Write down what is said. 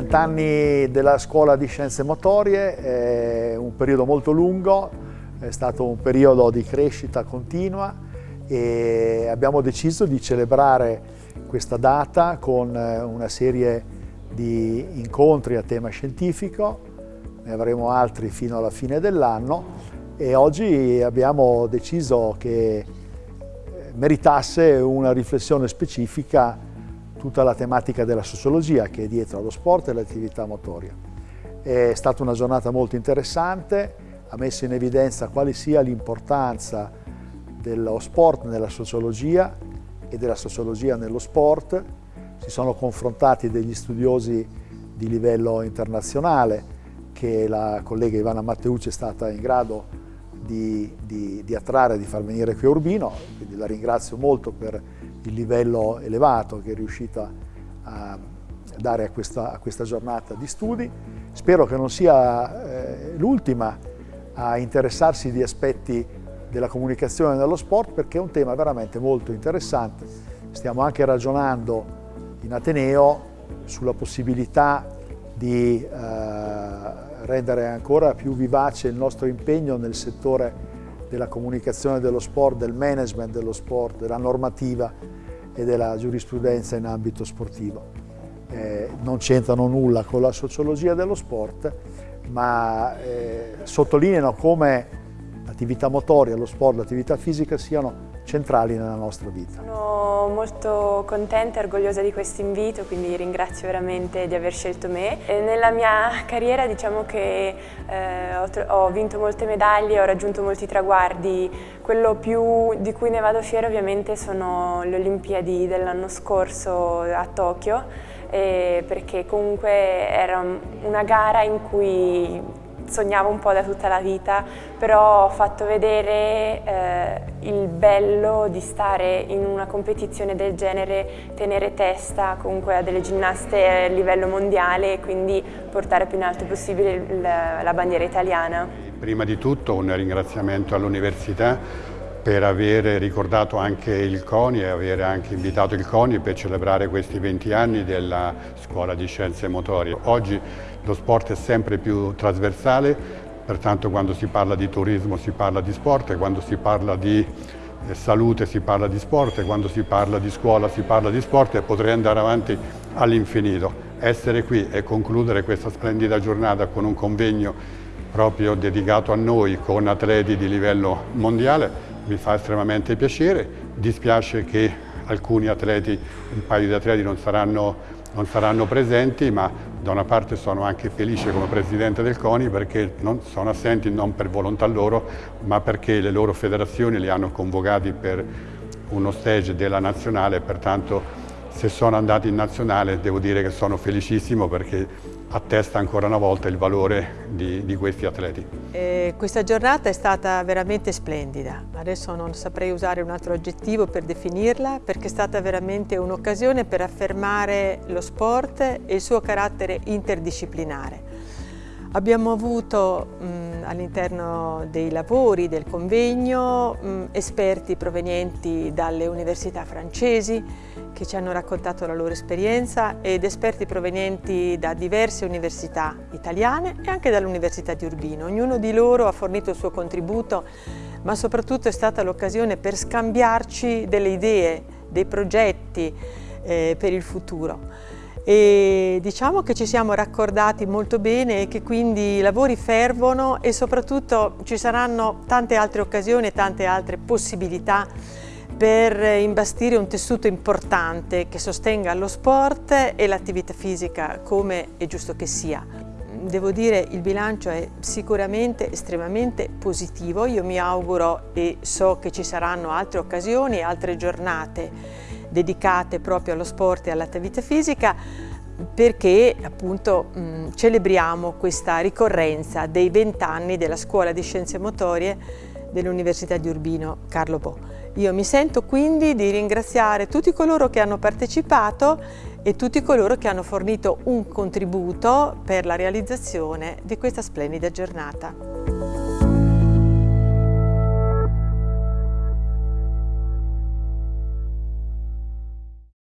vent'anni della scuola di scienze motorie è un periodo molto lungo, è stato un periodo di crescita continua e abbiamo deciso di celebrare questa data con una serie di incontri a tema scientifico, ne avremo altri fino alla fine dell'anno e oggi abbiamo deciso che meritasse una riflessione specifica tutta la tematica della sociologia che è dietro allo sport e all'attività motoria. È stata una giornata molto interessante, ha messo in evidenza quale sia l'importanza dello sport nella sociologia e della sociologia nello sport. Si sono confrontati degli studiosi di livello internazionale che la collega Ivana Matteucci è stata in grado di, di, di attrarre, di far venire qui a Urbino, quindi la ringrazio molto per il livello elevato che è riuscita a dare a questa, a questa giornata di studi. Spero che non sia eh, l'ultima a interessarsi di aspetti della comunicazione nello sport perché è un tema veramente molto interessante. Stiamo anche ragionando in Ateneo sulla possibilità di eh, rendere ancora più vivace il nostro impegno nel settore della comunicazione dello sport, del management dello sport, della normativa e della giurisprudenza in ambito sportivo. Eh, non c'entrano nulla con la sociologia dello sport, ma eh, sottolineano come l'attività motoria, lo sport, l'attività fisica siano centrali nella nostra vita. Sono molto contenta e orgogliosa di questo invito, quindi ringrazio veramente di aver scelto me. E nella mia carriera diciamo che eh, ho, ho, vinto molte medaglie, ho raggiunto molti traguardi. Quello più di cui ne vado fiera ovviamente sono le Olimpiadi dell'anno scorso a Tokyo, eh, perché comunque era una gara in cui sognavo un po' da tutta la vita, però ho fatto vedere eh, il bello di stare in una competizione del genere, tenere testa comunque a delle ginnaste a livello mondiale e quindi portare più in alto possibile la, la bandiera italiana. Prima di tutto un ringraziamento all'università per aver ricordato anche il CONI e aver anche invitato il CONI per celebrare questi 20 anni della Scuola di Scienze Motorie. Oggi lo sport è sempre più trasversale, pertanto quando si parla di turismo si parla di sport, quando si parla di eh, salute si parla di sport, quando si parla di scuola si parla di sport e potrei andare avanti all'infinito. Essere qui e concludere questa splendida giornata con un convegno proprio dedicato a noi con atleti di livello mondiale mi fa estremamente piacere. Dispiace che alcuni atleti, un paio di atleti non saranno, non saranno presenti, ma da una parte sono anche felice come presidente del CONI perché non sono assenti non per volontà loro, ma perché le loro federazioni li hanno convocati per uno stage della nazionale pertanto se sono andati in nazionale devo dire che sono felicissimo perché attesta ancora una volta il valore di, di questi atleti. Eh, questa giornata è stata veramente splendida, adesso non saprei usare un altro aggettivo per definirla perché è stata veramente un'occasione per affermare lo sport e il suo carattere interdisciplinare. Abbiamo avuto all'interno dei lavori del convegno mh, esperti provenienti dalle università francesi che ci hanno raccontato la loro esperienza ed esperti provenienti da diverse università italiane e anche dall'Università di Urbino. Ognuno di loro ha fornito il suo contributo ma soprattutto è stata l'occasione per scambiarci delle idee, dei progetti eh, per il futuro e diciamo che ci siamo raccordati molto bene e che quindi i lavori fervono e soprattutto ci saranno tante altre occasioni e tante altre possibilità per imbastire un tessuto importante che sostenga lo sport e l'attività fisica come è giusto che sia. Devo dire il bilancio è sicuramente estremamente positivo, io mi auguro e so che ci saranno altre occasioni, altre giornate dedicate proprio allo sport e all'attività fisica perché appunto mh, celebriamo questa ricorrenza dei vent'anni della Scuola di Scienze Motorie dell'Università di Urbino Carlo Bo. Io mi sento quindi di ringraziare tutti coloro che hanno partecipato e tutti coloro che hanno fornito un contributo per la realizzazione di questa splendida giornata.